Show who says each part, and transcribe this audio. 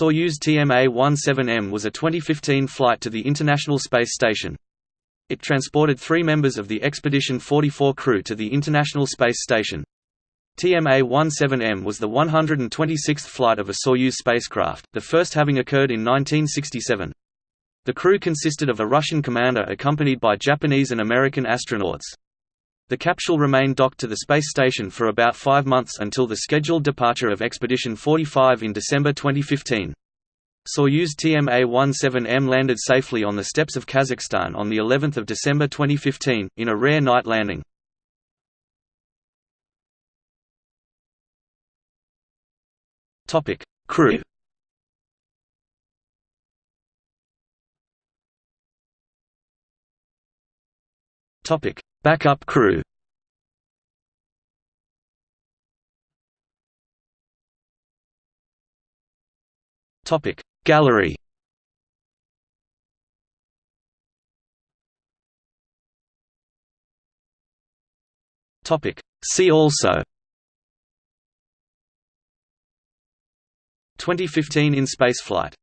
Speaker 1: Soyuz TMA-17M was a 2015 flight to the International Space Station. It transported three members of the Expedition 44 crew to the International Space Station. TMA-17M was the 126th flight of a Soyuz spacecraft, the first having occurred in 1967. The crew consisted of a Russian commander accompanied by Japanese and American astronauts. The capsule remained docked to the space station for about five months until the scheduled departure of Expedition 45 in December 2015. Soyuz TMA-17M landed safely on the steppes of Kazakhstan on the 11th of December 2015 in a rare night landing. Topic: Crew. Topic: Backup crew. Topic. Gallery. Topic. See also. 2015 in spaceflight